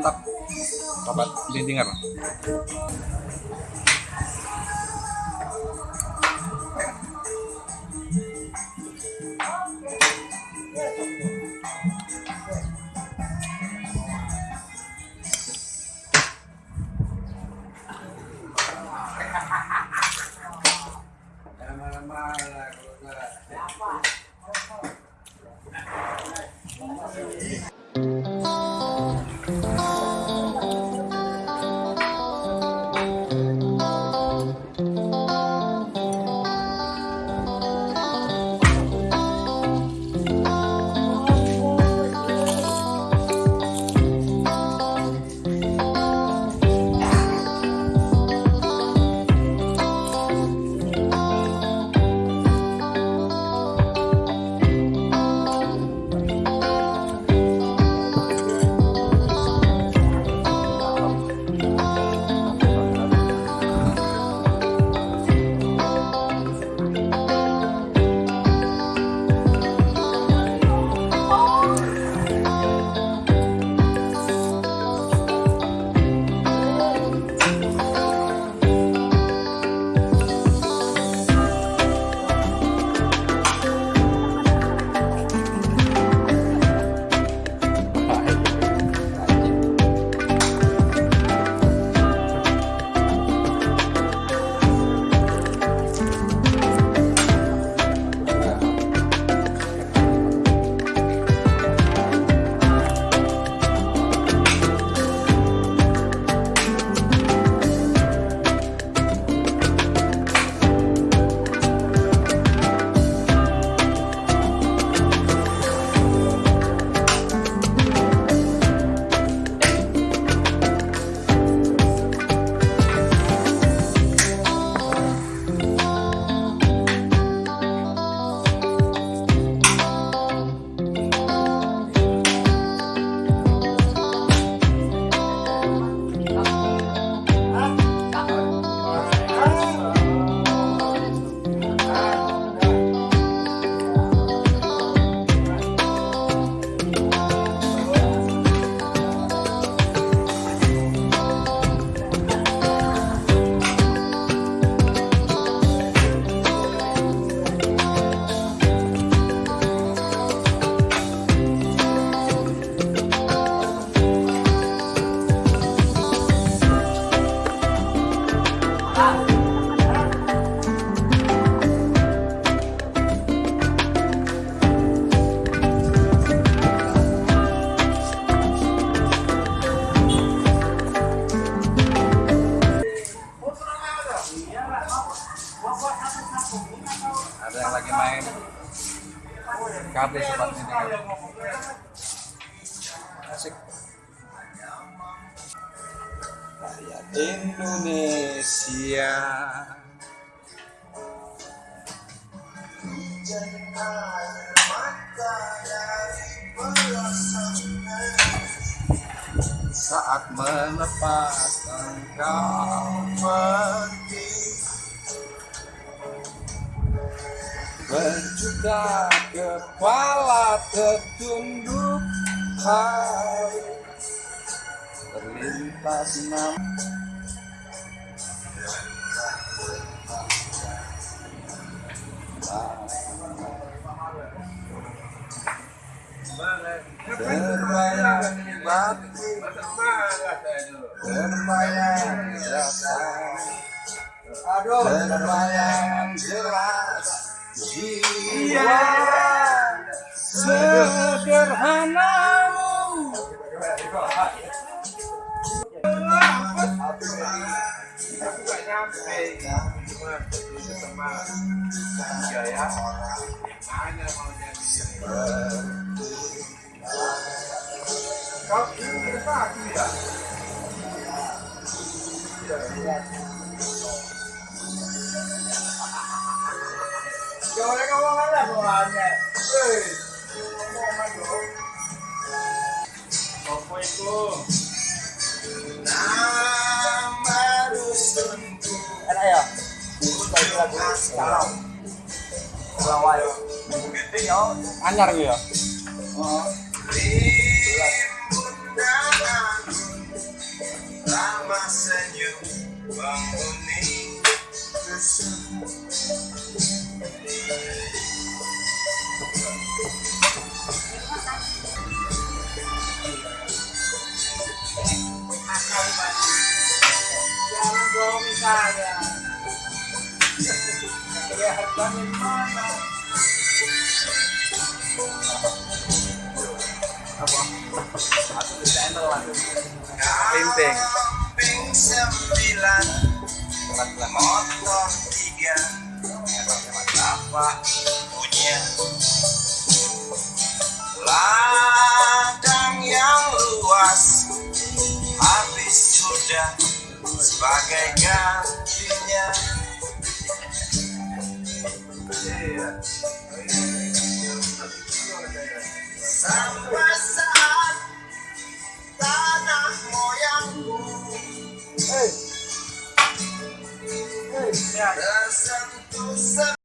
mantap. Sobat lindinger asik. Rakyat Indonesia. Saat melepas engkau pergi berjuta kepala tertunduk hari terlintas nama terbayang batin terbayang rasa Aduh. terbayang Cuma itu sama mau jadi ini ya? Lagi lagu kalau. Kalau. Anyar ya? rimbun dan anggun lama senyum penghuni Kelihatan di mana? Pimping Pimping sembilan Motor tiga Bapak punya Ladang yang luas Habis sudah Sebagai gantinya Sampai saat tanah moyangku tersentuh se-